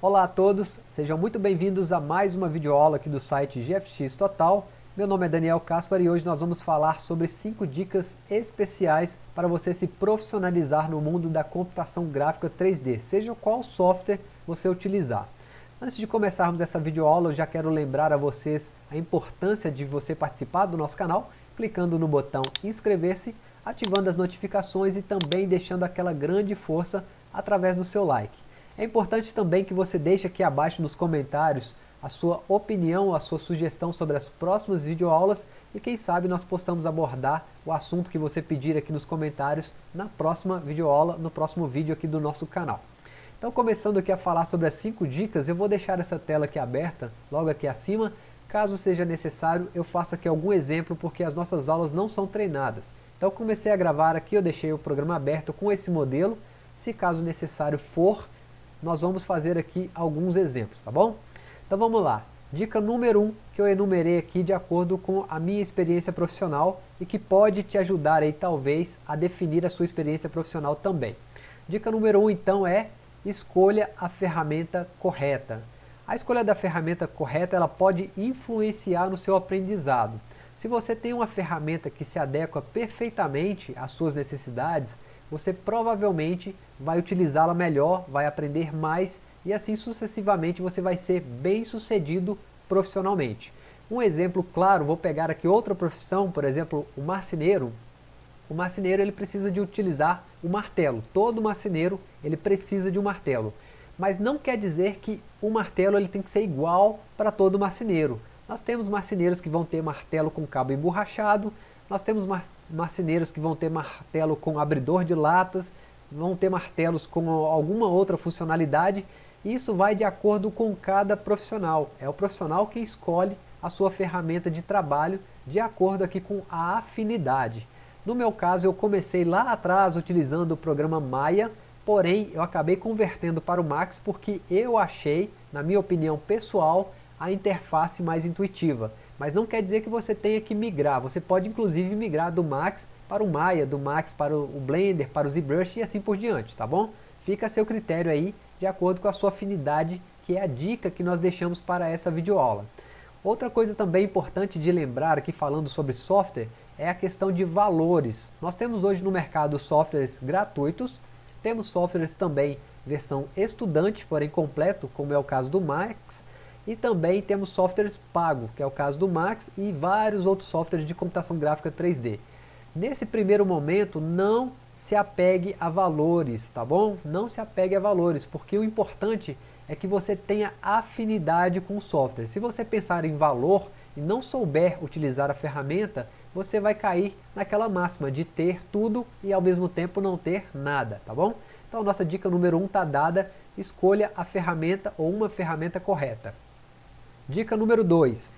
Olá a todos, sejam muito bem-vindos a mais uma videoaula aqui do site GFX Total. Meu nome é Daniel Caspar e hoje nós vamos falar sobre 5 dicas especiais para você se profissionalizar no mundo da computação gráfica 3D, seja qual software você utilizar. Antes de começarmos essa videoaula, eu já quero lembrar a vocês a importância de você participar do nosso canal, clicando no botão inscrever-se, ativando as notificações e também deixando aquela grande força através do seu like. É importante também que você deixe aqui abaixo nos comentários a sua opinião, a sua sugestão sobre as próximas videoaulas e quem sabe nós possamos abordar o assunto que você pedir aqui nos comentários na próxima videoaula, no próximo vídeo aqui do nosso canal. Então começando aqui a falar sobre as 5 dicas, eu vou deixar essa tela aqui aberta, logo aqui acima, caso seja necessário eu faço aqui algum exemplo porque as nossas aulas não são treinadas. Então comecei a gravar aqui, eu deixei o programa aberto com esse modelo, se caso necessário for, nós vamos fazer aqui alguns exemplos, tá bom? Então vamos lá, dica número 1 um, que eu enumerei aqui de acordo com a minha experiência profissional e que pode te ajudar aí talvez a definir a sua experiência profissional também. Dica número 1 um, então é escolha a ferramenta correta. A escolha da ferramenta correta ela pode influenciar no seu aprendizado. Se você tem uma ferramenta que se adequa perfeitamente às suas necessidades, você provavelmente vai utilizá-la melhor, vai aprender mais e assim sucessivamente você vai ser bem sucedido profissionalmente. Um exemplo claro, vou pegar aqui outra profissão, por exemplo, o marceneiro. O marceneiro ele precisa de utilizar o martelo. Todo marceneiro ele precisa de um martelo. Mas não quer dizer que o martelo ele tem que ser igual para todo marceneiro. Nós temos marceneiros que vão ter martelo com cabo emborrachado, nós temos mar marceneiros que vão ter martelo com abridor de latas, vão ter martelos com alguma outra funcionalidade, e isso vai de acordo com cada profissional. É o profissional que escolhe a sua ferramenta de trabalho de acordo aqui com a afinidade. No meu caso, eu comecei lá atrás utilizando o programa Maya, porém eu acabei convertendo para o Max porque eu achei, na minha opinião pessoal, a interface mais intuitiva. Mas não quer dizer que você tenha que migrar, você pode inclusive migrar do Max para o Maya, do Max para o Blender, para o ZBrush e assim por diante, tá bom? Fica a seu critério aí, de acordo com a sua afinidade, que é a dica que nós deixamos para essa videoaula. Outra coisa também importante de lembrar aqui falando sobre software é a questão de valores. Nós temos hoje no mercado softwares gratuitos, temos softwares também versão estudante, porém completo, como é o caso do Max, e também temos softwares pago, que é o caso do Max, e vários outros softwares de computação gráfica 3D. Nesse primeiro momento, não se apegue a valores, tá bom? Não se apegue a valores, porque o importante é que você tenha afinidade com o software. Se você pensar em valor e não souber utilizar a ferramenta, você vai cair naquela máxima de ter tudo e ao mesmo tempo não ter nada, tá bom? Então nossa dica número 1 um está dada, escolha a ferramenta ou uma ferramenta correta. Dica número 2,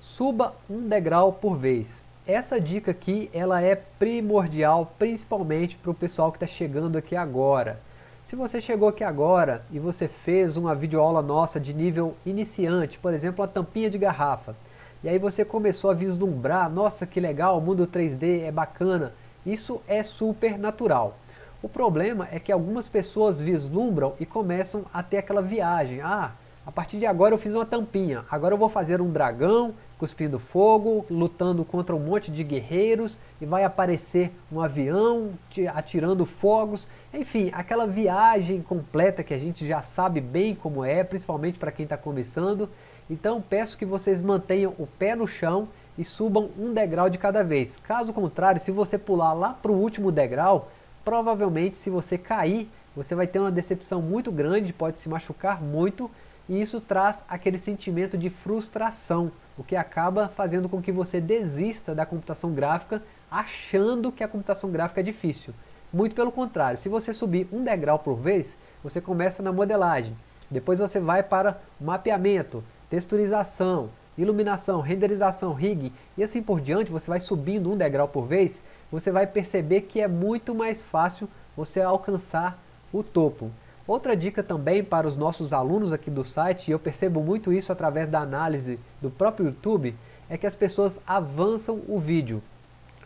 suba um degrau por vez. Essa dica aqui ela é primordial, principalmente para o pessoal que está chegando aqui agora. Se você chegou aqui agora e você fez uma videoaula nossa de nível iniciante, por exemplo, a tampinha de garrafa, e aí você começou a vislumbrar, nossa que legal, o mundo 3D é bacana, isso é super natural. O problema é que algumas pessoas vislumbram e começam a ter aquela viagem, ah, a partir de agora eu fiz uma tampinha, agora eu vou fazer um dragão cuspindo fogo, lutando contra um monte de guerreiros e vai aparecer um avião atirando fogos, enfim, aquela viagem completa que a gente já sabe bem como é, principalmente para quem está começando, então peço que vocês mantenham o pé no chão e subam um degrau de cada vez. Caso contrário, se você pular lá para o último degrau, provavelmente se você cair, você vai ter uma decepção muito grande, pode se machucar muito, e isso traz aquele sentimento de frustração, o que acaba fazendo com que você desista da computação gráfica achando que a computação gráfica é difícil. Muito pelo contrário, se você subir um degrau por vez, você começa na modelagem, depois você vai para mapeamento, texturização, iluminação, renderização, rig e assim por diante, você vai subindo um degrau por vez, você vai perceber que é muito mais fácil você alcançar o topo. Outra dica também para os nossos alunos aqui do site, e eu percebo muito isso através da análise do próprio YouTube, é que as pessoas avançam o vídeo.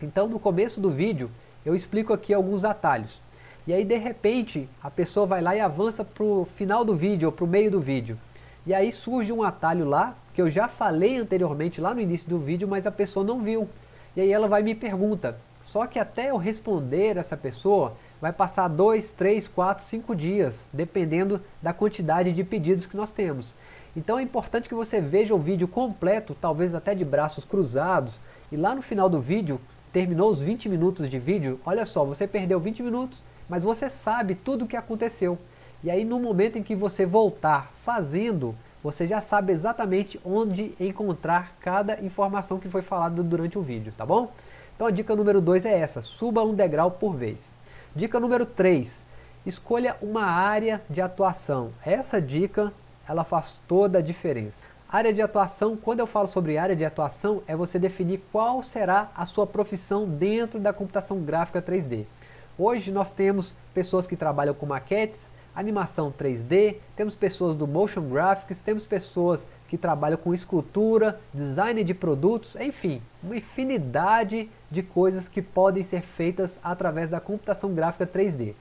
Então no começo do vídeo eu explico aqui alguns atalhos. e aí de repente a pessoa vai lá e avança para o final do vídeo ou para o meio do vídeo. E aí surge um atalho lá, que eu já falei anteriormente lá no início do vídeo, mas a pessoa não viu. E aí ela vai me pergunta, só que até eu responder essa pessoa, vai passar 2, 3, 4, 5 dias, dependendo da quantidade de pedidos que nós temos. Então é importante que você veja o vídeo completo, talvez até de braços cruzados, e lá no final do vídeo, terminou os 20 minutos de vídeo, olha só, você perdeu 20 minutos, mas você sabe tudo o que aconteceu. E aí no momento em que você voltar fazendo, você já sabe exatamente onde encontrar cada informação que foi falada durante o vídeo, tá bom? Então a dica número 2 é essa, suba um degrau por vez. Dica número 3, escolha uma área de atuação. Essa dica, ela faz toda a diferença. Área de atuação, quando eu falo sobre área de atuação, é você definir qual será a sua profissão dentro da computação gráfica 3D. Hoje nós temos pessoas que trabalham com maquetes, animação 3D, temos pessoas do Motion Graphics, temos pessoas que trabalham com escultura, design de produtos, enfim, uma infinidade de coisas que podem ser feitas através da computação gráfica 3D.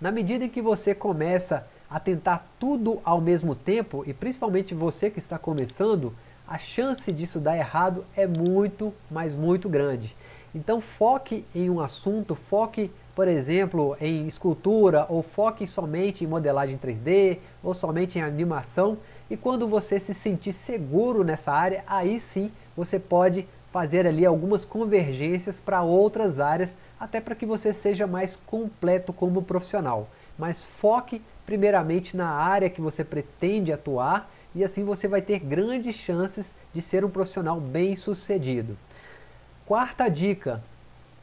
Na medida em que você começa a tentar tudo ao mesmo tempo, e principalmente você que está começando, a chance disso dar errado é muito, mas muito grande. Então foque em um assunto, foque, por exemplo, em escultura, ou foque somente em modelagem 3D, ou somente em animação, e quando você se sentir seguro nessa área, aí sim você pode fazer ali algumas convergências para outras áreas, até para que você seja mais completo como profissional. Mas foque primeiramente na área que você pretende atuar, e assim você vai ter grandes chances de ser um profissional bem sucedido. Quarta dica,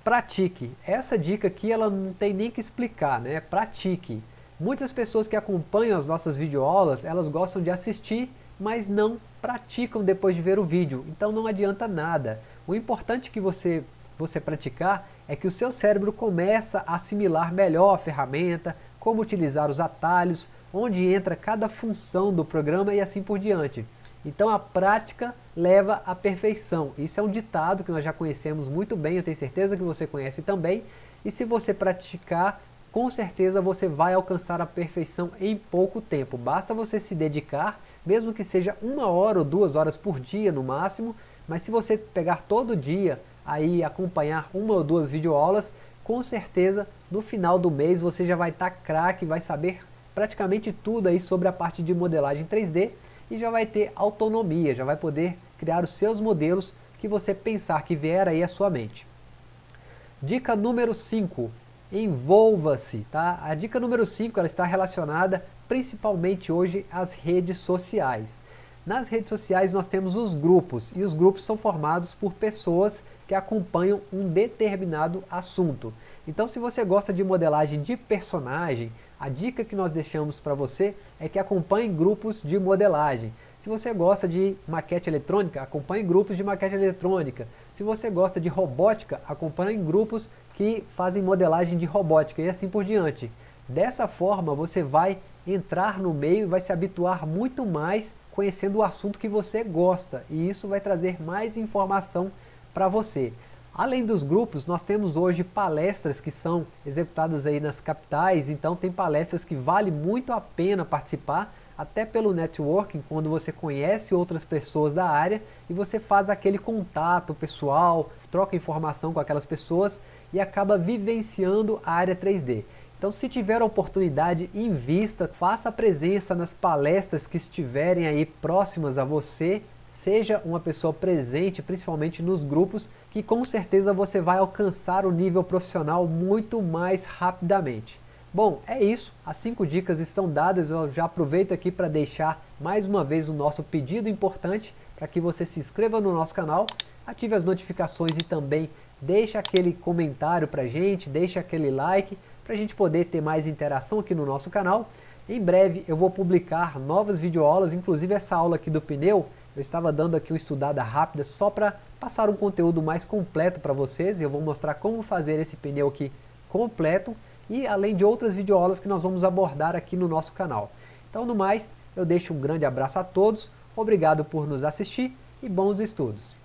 pratique. Essa dica aqui ela não tem nem que explicar, né? Pratique. Muitas pessoas que acompanham as nossas videoaulas, elas gostam de assistir, mas não praticam depois de ver o vídeo. Então não adianta nada. O importante que você, você praticar é que o seu cérebro começa a assimilar melhor a ferramenta, como utilizar os atalhos, onde entra cada função do programa e assim por diante. Então a prática leva à perfeição. Isso é um ditado que nós já conhecemos muito bem, eu tenho certeza que você conhece também. E se você praticar, com certeza você vai alcançar a perfeição em pouco tempo. Basta você se dedicar, mesmo que seja uma hora ou duas horas por dia no máximo, mas se você pegar todo dia aí acompanhar uma ou duas videoaulas, com certeza no final do mês você já vai estar tá craque, vai saber praticamente tudo aí sobre a parte de modelagem 3D e já vai ter autonomia, já vai poder criar os seus modelos que você pensar que vier aí à sua mente. Dica número 5, envolva-se. Tá? A dica número 5 ela está relacionada principalmente hoje às redes sociais. Nas redes sociais nós temos os grupos, e os grupos são formados por pessoas que acompanham um determinado assunto. Então se você gosta de modelagem de personagem, a dica que nós deixamos para você é que acompanhe grupos de modelagem. Se você gosta de maquete eletrônica, acompanhe grupos de maquete eletrônica. Se você gosta de robótica, acompanhe grupos que fazem modelagem de robótica e assim por diante. Dessa forma você vai entrar no meio e vai se habituar muito mais conhecendo o assunto que você gosta. E isso vai trazer mais informação para você. Além dos grupos, nós temos hoje palestras que são executadas aí nas capitais, então tem palestras que vale muito a pena participar, até pelo networking, quando você conhece outras pessoas da área e você faz aquele contato pessoal, troca informação com aquelas pessoas e acaba vivenciando a área 3D. Então se tiver oportunidade, invista, faça presença nas palestras que estiverem aí próximas a você, seja uma pessoa presente, principalmente nos grupos, que com certeza você vai alcançar o nível profissional muito mais rapidamente. Bom, é isso, as 5 dicas estão dadas, eu já aproveito aqui para deixar mais uma vez o nosso pedido importante para que você se inscreva no nosso canal, ative as notificações e também deixe aquele comentário para a gente, deixe aquele like, para a gente poder ter mais interação aqui no nosso canal. Em breve eu vou publicar novas videoaulas, inclusive essa aula aqui do pneu, eu estava dando aqui uma estudada rápida só para passar um conteúdo mais completo para vocês. Eu vou mostrar como fazer esse pneu aqui completo e além de outras videoaulas que nós vamos abordar aqui no nosso canal. Então, no mais, eu deixo um grande abraço a todos, obrigado por nos assistir e bons estudos.